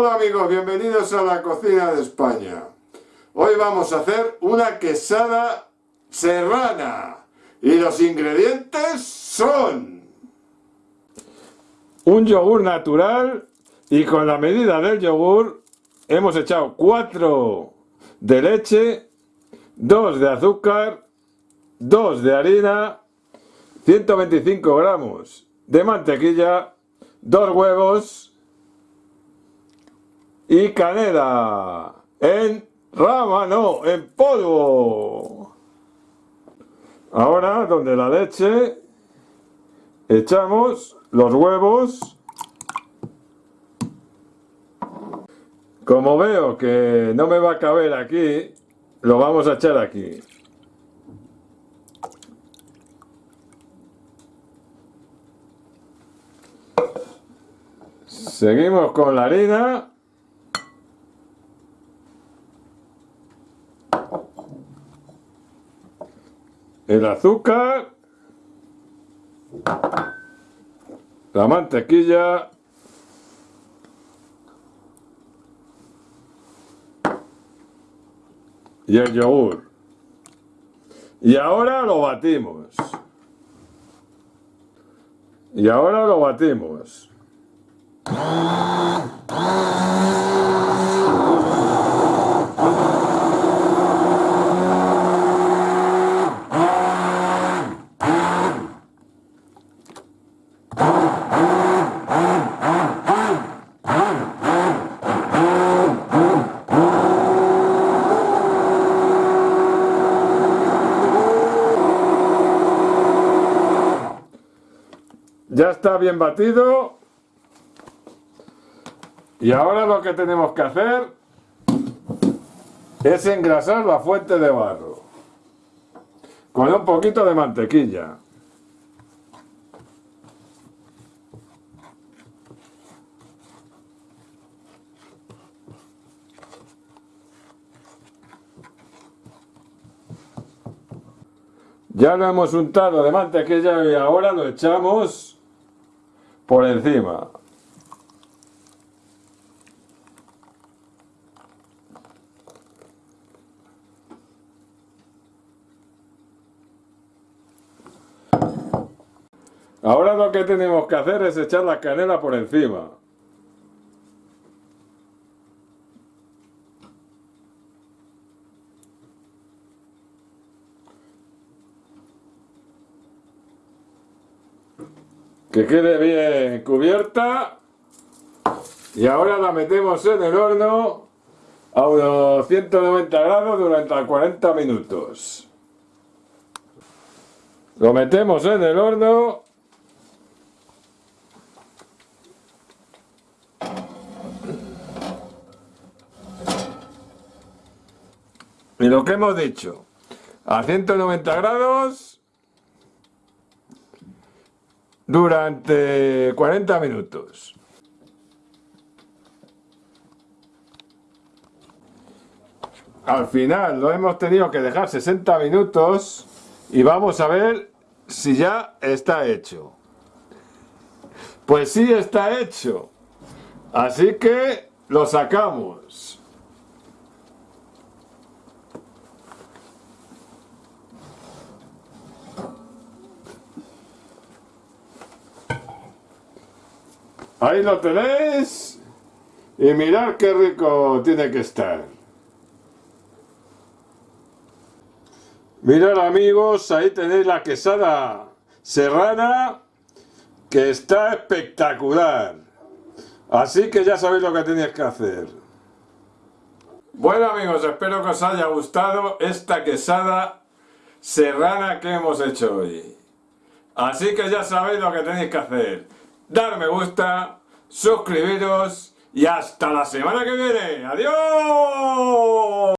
Hola amigos, bienvenidos a la cocina de España. Hoy vamos a hacer una quesada serrana. Y los ingredientes son... Un yogur natural y con la medida del yogur hemos echado 4 de leche, 2 de azúcar, 2 de harina, 125 gramos de mantequilla, 2 huevos, y canela en rama, no, en polvo. Ahora, donde la leche, echamos los huevos. Como veo que no me va a caber aquí, lo vamos a echar aquí. Seguimos con la harina. El azúcar, la mantequilla, y el yogur. Y ahora lo batimos. Y ahora lo batimos. Ya está bien batido. Y ahora lo que tenemos que hacer es engrasar la fuente de barro con un poquito de mantequilla. Ya lo hemos untado de mantequilla y ahora lo echamos por encima. Ahora lo que tenemos que hacer es echar la canela por encima. Que quede bien cubierta. Y ahora la metemos en el horno a unos 190 grados durante 40 minutos. Lo metemos en el horno. Y lo que hemos dicho a 190 grados durante 40 minutos. Al final lo hemos tenido que dejar 60 minutos y vamos a ver si ya está hecho. Pues sí está hecho. Así que lo sacamos. Ahí lo tenéis. Y mirad qué rico tiene que estar. Mirad amigos, ahí tenéis la quesada serrana que está espectacular. Así que ya sabéis lo que tenéis que hacer. Bueno amigos, espero que os haya gustado esta quesada serrana que hemos hecho hoy. Así que ya sabéis lo que tenéis que hacer dar me gusta, suscribiros y hasta la semana que viene. ¡Adiós!